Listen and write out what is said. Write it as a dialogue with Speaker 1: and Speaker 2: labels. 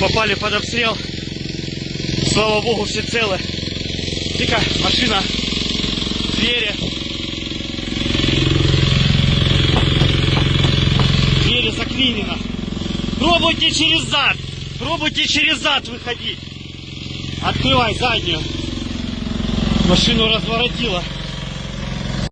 Speaker 1: попали под обстрел. Слава богу, все целы. Тика, машина, двери. Двери заклинено. Пробуйте через зад. Пробуйте через зад выходить. Открывай заднюю. Машину разворотила.